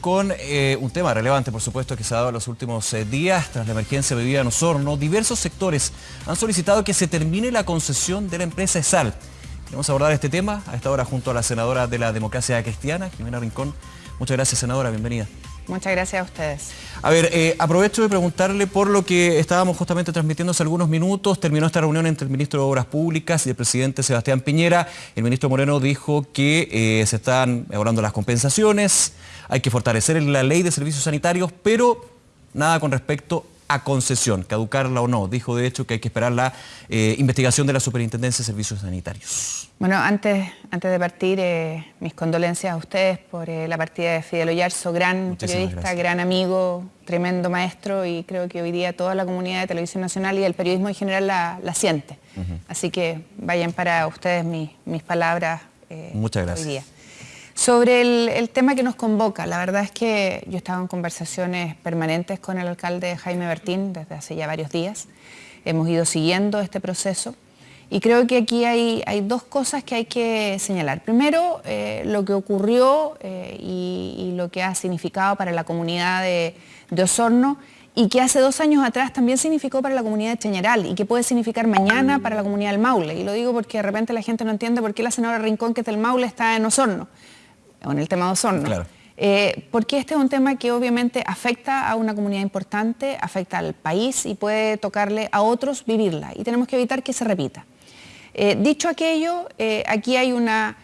con eh, un tema relevante, por supuesto, que se ha dado en los últimos eh, días. Tras la emergencia bebida en Osorno, diversos sectores han solicitado que se termine la concesión de la empresa ESAL. Queremos abordar este tema a esta hora junto a la senadora de la democracia cristiana, Jimena Rincón. Muchas gracias, senadora. Bienvenida. Muchas gracias a ustedes. A ver, eh, aprovecho de preguntarle por lo que estábamos justamente transmitiendo hace algunos minutos. Terminó esta reunión entre el ministro de Obras Públicas y el presidente Sebastián Piñera. El ministro Moreno dijo que eh, se están mejorando las compensaciones, hay que fortalecer la ley de servicios sanitarios, pero nada con respecto a concesión, caducarla o no. Dijo de hecho que hay que esperar la eh, investigación de la Superintendencia de Servicios Sanitarios. Bueno, antes, antes de partir, eh, mis condolencias a ustedes por eh, la partida de Fidel Oyarzo, gran periodista, gran amigo, tremendo maestro y creo que hoy día toda la comunidad de Televisión Nacional y el periodismo en general la, siente. Así que vayan para ustedes mis, mis palabras Muchas gracias. hoy día. Sobre el, tema que nos convoca, la verdad es que yo estaba en conversaciones permanentes con el alcalde Jaime Bertín desde hace ya varios días. Hemos ido siguiendo este proceso y creo que aquí hay, dos cosas que hay que señalar. Primero, eh, lo que ocurrió eh, y, lo que ha significado para la comunidad de, Osorno y que hace dos años atrás también significó para la comunidad de Cheñeral y que puede significar mañana para la comunidad del Maule. Y lo digo porque de repente la gente no entiende por qué la senadora Rincón, que es del Maule, está en Osorno en el tema de Osorno. Eh, porque este es un tema que obviamente afecta a una comunidad importante, afecta al país y puede tocarle a otros vivirla y tenemos que evitar que se repita. Eh, dicho aquello, eh, aquí hay una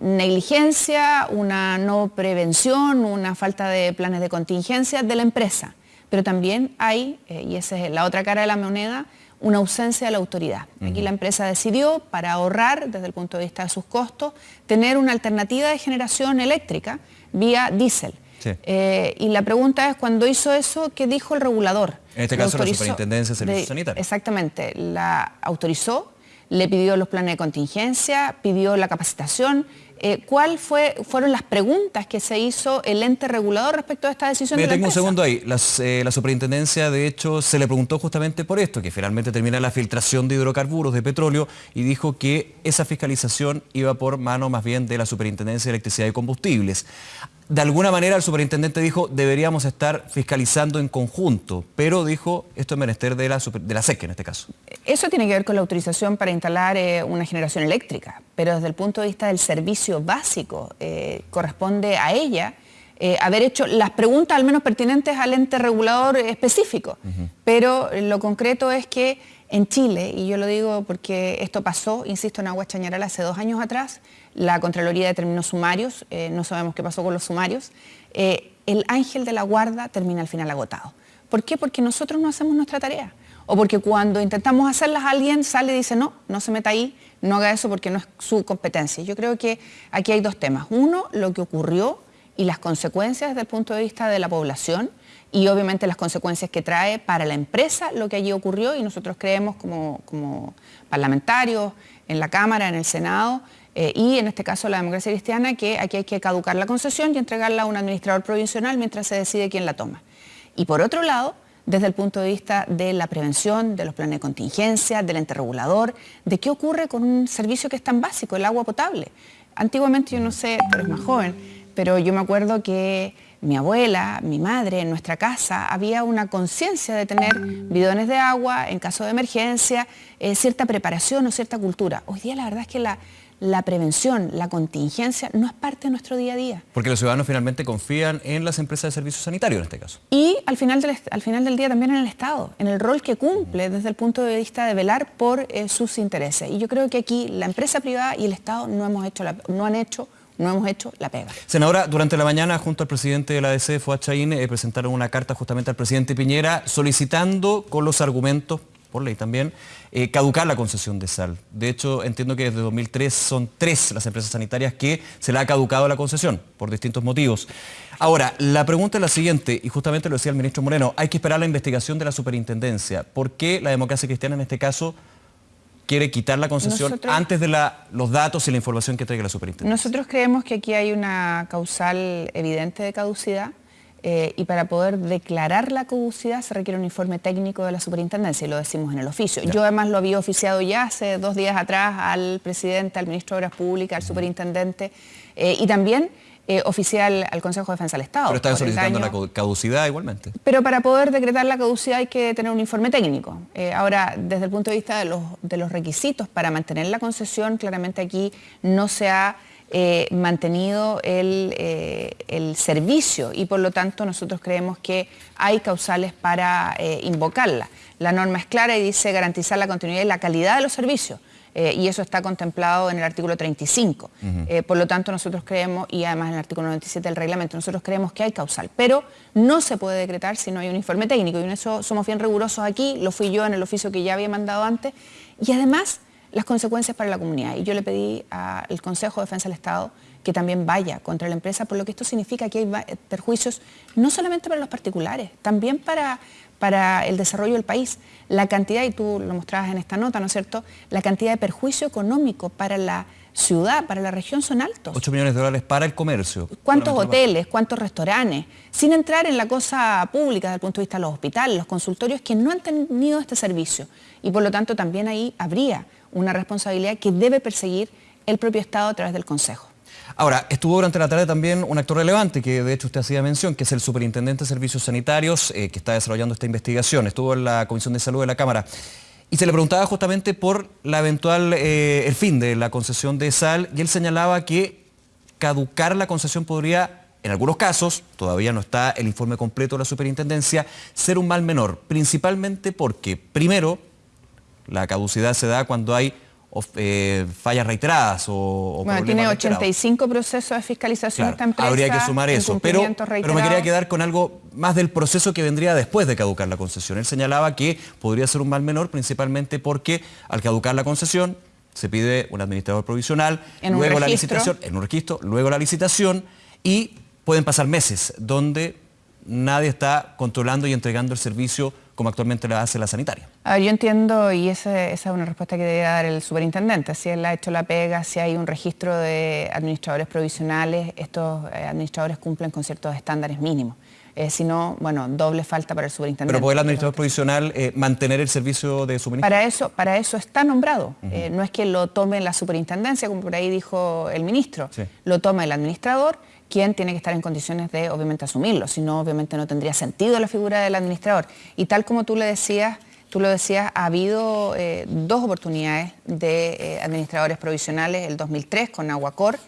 negligencia, una no prevención, una falta de planes de contingencia de la empresa, pero también hay, y esa es la otra cara de la moneda, una ausencia de la autoridad. Aquí la empresa decidió, para ahorrar desde el punto de vista de sus costos, tener una alternativa de generación eléctrica vía diésel. Eh, y la pregunta es, cuando hizo eso, ¿qué dijo el regulador? En este caso la Superintendencia de Servicios Sanitarios. Exactamente, la autorizó, le pidió los planes de contingencia, pidió la capacitación, eh, ¿Cuál fue, fueron las preguntas que se hizo el ente regulador respecto a esta decisión? Me tengo un segundo ahí. Eh, la superintendencia, de hecho, se le preguntó justamente por esto, que finalmente termina la filtración de hidrocarburos, de petróleo, y dijo que esa fiscalización iba por mano más bien de la Superintendencia de Electricidad y Combustibles de alguna manera el superintendente dijo deberíamos estar fiscalizando en conjunto, pero dijo esto es menester de la, de la SEC en este caso. Eso tiene que ver con la autorización para instalar eh, una generación eléctrica, pero desde el punto de vista del servicio básico eh, corresponde a ella eh, haber hecho las preguntas al menos pertinentes al ente regulador específico. Pero lo concreto es que en Chile, y yo lo digo porque esto pasó, insisto, en Agua Chañaral hace dos años atrás, la Contraloría determinó sumarios, eh, no sabemos qué pasó con los sumarios, el ángel de la guarda termina al final agotado. ¿Por qué? Porque nosotros no hacemos nuestra tarea. O porque cuando intentamos hacerlas alguien sale y dice, no, no se meta ahí, no haga eso porque no es su competencia. Yo creo que aquí hay dos temas. Uno, lo que ocurrió y las consecuencias desde el punto de vista de la población y obviamente las consecuencias que trae para la empresa lo que allí ocurrió y nosotros creemos como, parlamentarios en la Cámara, en el Senado eh, y en este caso la democracia cristiana que aquí hay que caducar la concesión y entregarla a un administrador provisional mientras se decide quién la toma. Y por otro lado, desde el punto de vista de la prevención, de los planes de contingencia, del ente regulador, de qué ocurre con un servicio que es tan básico, el agua potable. Antiguamente, yo no sé, tú eres más joven, pero yo me acuerdo que mi abuela, mi madre, en nuestra casa, había una conciencia de tener bidones de agua en caso de emergencia, eh, cierta preparación o cierta cultura. Hoy día la verdad es que la, prevención, la contingencia, no es parte de nuestro día a día. Porque los ciudadanos finalmente confían en las empresas de servicios sanitarios en este caso. Y al final del, al final del día también en el Estado, en el rol que cumple desde el punto de vista de velar por eh, sus intereses. Y yo creo que aquí la empresa privada y el Estado no, hemos hecho no han hecho no hemos hecho la pega. Senadora, durante la mañana, junto al presidente de la ADC, Fuad eh, presentaron una carta justamente al presidente Piñera solicitando con los argumentos, por ley también, eh, caducar la concesión de sal. De hecho, entiendo que desde 2003 son tres las empresas sanitarias que se le ha caducado la concesión, por distintos motivos. Ahora, la pregunta es la siguiente, y justamente lo decía el ministro Moreno, hay que esperar la investigación de la superintendencia. ¿Por qué la democracia cristiana en este caso quiere quitar la concesión antes de los datos y la información que traiga la superintendencia. Nosotros creemos que aquí hay una causal evidente de caducidad eh, y para poder declarar la caducidad se requiere un informe técnico de la superintendencia y lo decimos en el oficio. Yo además lo había oficiado ya hace dos días atrás al presidente, al ministro de Obras Públicas, al superintendente eh, y también eh, oficial al Consejo de Defensa del Estado. Pero están solicitando la caducidad igualmente. Pero para poder decretar la caducidad hay que tener un informe técnico. Eh, ahora, desde el punto de vista de los, de los requisitos para mantener la concesión, claramente aquí no se ha eh, mantenido el, el, servicio y por lo tanto nosotros creemos que hay causales para invocarla. La norma es clara y dice garantizar la continuidad y la calidad de los servicios. Eh, y eso está contemplado en el artículo 35. Eh, por lo tanto, nosotros creemos, y además en el artículo 97 del reglamento, nosotros creemos que hay causal, pero no se puede decretar si no hay un informe técnico, y en eso somos bien rigurosos aquí, lo fui yo en el oficio que ya había mandado antes, y además las consecuencias para la comunidad. Y yo le pedí al Consejo de Defensa del Estado que también vaya contra la empresa, por lo que esto significa que hay perjuicios no solamente para los particulares, también para, para el desarrollo del país. La cantidad, y tú lo mostrabas en esta nota, ¿no es cierto?, la cantidad de perjuicio económico para la ciudad, para la región son altos. 8 millones de dólares para el comercio. ¿Cuántos hoteles, cuántos restaurantes? Sin entrar en la cosa pública desde el punto de vista de los hospitales, los consultorios que no han tenido este servicio. Y por lo tanto también ahí habría una responsabilidad que debe perseguir el propio Estado a través del Consejo. Ahora, estuvo durante la tarde también un actor relevante, que de hecho usted hacía mención, que es el Superintendente de Servicios Sanitarios, eh, que está desarrollando esta investigación. Estuvo en la Comisión de Salud de la Cámara. Y se le preguntaba justamente por la eventual, eh, el fin de la concesión de sal, y él señalaba que caducar la concesión podría, en algunos casos, todavía no está el informe completo de la superintendencia, ser un mal menor, principalmente porque, primero, la caducidad se da cuando hay eh, fallas reiteradas o, bueno, tiene 85 procesos de fiscalización esta empresa. Habría que sumar eso, pero, pero me quería quedar con algo más del proceso que vendría después de caducar la concesión. Él señalaba que podría ser un mal menor principalmente porque al caducar la concesión se pide un administrador provisional, luego la licitación, en un registro, luego la licitación y pueden pasar meses donde nadie está controlando y entregando el servicio como actualmente lo hace la sanitaria. yo entiendo, y esa, es una respuesta que debe dar el superintendente, si él ha hecho la pega, si hay un registro de administradores provisionales, estos eh, administradores cumplen con ciertos estándares mínimos. Eh, si no, bueno, doble falta para el superintendente. Pero puede el administrador provisional eh, mantener el servicio de suministro. Para eso, para eso está nombrado. no es que lo tome la superintendencia, como por ahí dijo el ministro. Lo toma el administrador quien tiene que estar en condiciones de, obviamente, asumirlo, si no, obviamente no tendría sentido la figura del administrador. Y tal como tú le decías, tú lo decías, ha habido eh, dos oportunidades de eh, administradores provisionales, el 2003 con Aguacor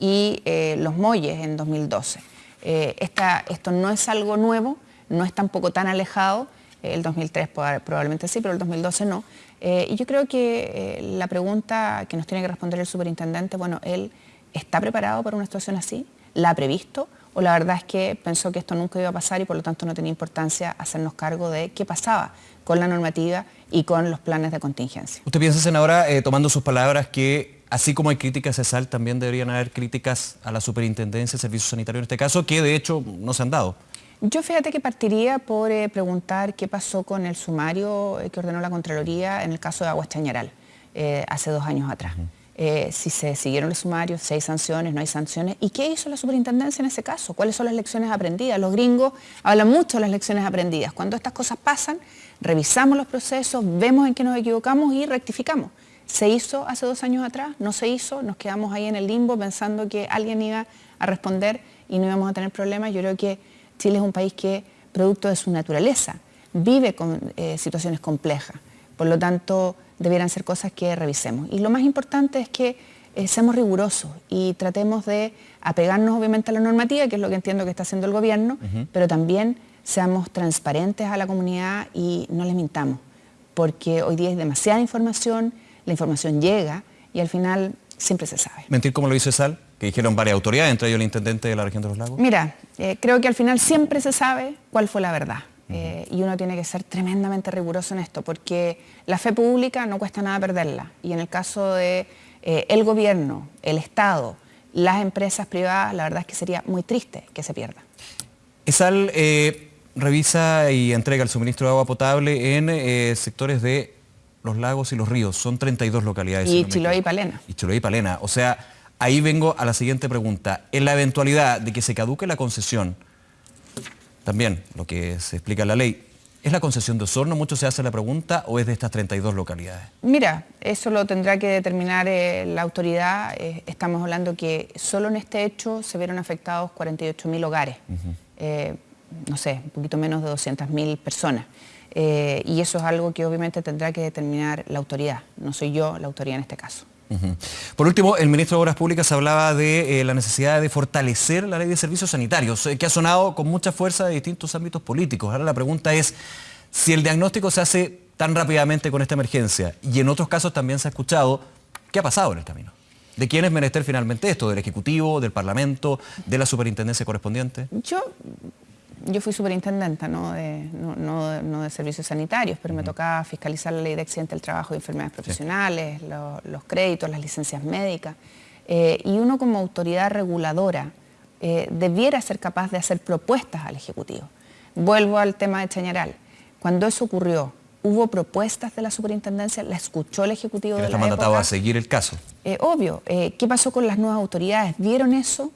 y eh, Los Molles en 2012. Esto no es algo nuevo, no es tampoco tan alejado, el 2003 probablemente sí, pero el 2012 no. y yo creo que la pregunta que nos tiene que responder el superintendente, bueno, él está preparado para una situación así, la ha previsto o la verdad es que pensó que esto nunca iba a pasar y por lo tanto no tenía importancia hacernos cargo de qué pasaba con la normativa y con los planes de contingencia. ¿Usted piensa, senadora, eh, tomando sus palabras, que así como hay críticas a SAL, también deberían haber críticas a la Superintendencia de Servicios Sanitarios en este caso, que de hecho no se han dado? Yo fíjate que partiría por eh, preguntar qué pasó con el sumario eh, que ordenó la Contraloría en el caso de Aguas Chañaral, hace dos años atrás. Eh, si se siguieron los sumarios, si hay sanciones, no hay sanciones. ¿Y qué hizo la superintendencia en ese caso? ¿Cuáles son las lecciones aprendidas? Los gringos hablan mucho de las lecciones aprendidas. Cuando estas cosas pasan, revisamos los procesos, vemos en qué nos equivocamos y rectificamos. ¿Se hizo hace dos años atrás? ¿No se hizo? Nos quedamos ahí en el limbo pensando que alguien iba a responder y no íbamos a tener problemas. Yo creo que Chile es un país que, producto de su naturaleza, vive con eh, situaciones complejas. Por lo tanto, debieran ser cosas que revisemos. Y lo más importante es que eh, seamos rigurosos y tratemos de apegarnos obviamente a la normativa, que es lo que entiendo que está haciendo el gobierno, pero también seamos transparentes a la comunidad y no les mintamos, porque hoy día hay demasiada información, la información llega y al final siempre se sabe. ¿Mentir como lo hizo Sal? Que dijeron varias autoridades, entre ellos el intendente de la región de los lagos. Mira, eh, creo que al final siempre se sabe cuál fue la verdad. Eh, y uno tiene que ser tremendamente riguroso en esto, porque la fe pública no cuesta nada perderla. Y en el caso de eh, el gobierno, el Estado, las empresas privadas, la verdad es que sería muy triste que se pierda. ESAL eh, revisa y entrega el suministro de agua potable en sectores de los lagos y los ríos. Son 32 localidades. Y Chiloé y Palena. Y Chiloé y Palena. O sea, ahí vengo a la siguiente pregunta. En la eventualidad de que se caduque la concesión, también lo que se explica en la ley, ¿Es la concesión de Osorno? Mucho se hace la pregunta, ¿o es de estas 32 localidades? Mira, eso lo tendrá que determinar eh, la autoridad. Eh, estamos hablando que solo en este hecho se vieron afectados 48.000 hogares. Eh, no sé, un poquito menos de 200.000 personas. Y eso es algo que obviamente tendrá que determinar la autoridad. No soy yo la autoridad en este caso. Por último, el ministro de Obras Públicas hablaba de la necesidad de fortalecer la ley de servicios sanitarios, que ha sonado con mucha fuerza de distintos ámbitos políticos. Ahora la pregunta es, si el diagnóstico se hace tan rápidamente con esta emergencia y en otros casos también se ha escuchado, ¿qué ha pasado en el camino? ¿De quién es menester finalmente esto? ¿Del Ejecutivo, del Parlamento, de la superintendencia correspondiente? Yo, yo fui superintendenta, no de, no, de servicios sanitarios, pero me tocaba fiscalizar la ley de accidente del trabajo y enfermedades profesionales, los créditos, las licencias médicas. Eh, y uno como autoridad reguladora eh, debiera ser capaz de hacer propuestas al Ejecutivo. Vuelvo al tema de Chañaral. Cuando eso ocurrió, hubo propuestas de la superintendencia, la escuchó el Ejecutivo de la está mandatado a seguir el caso. Eh, obvio. ¿Qué pasó con las nuevas autoridades? ¿Vieron eso?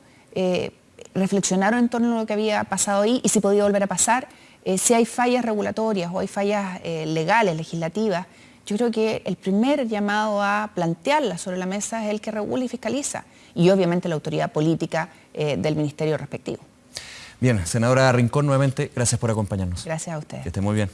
Eh, ¿Reflexionaron en torno a lo que había pasado ahí y si podía volver a pasar? si hay fallas regulatorias o hay fallas legales, legislativas, yo creo que el primer llamado a plantearlas sobre la mesa es el que regula y fiscaliza y obviamente la autoridad política del ministerio respectivo. Bien, senadora Rincón, nuevamente, gracias por acompañarnos. Gracias a usted. Que esté muy bien.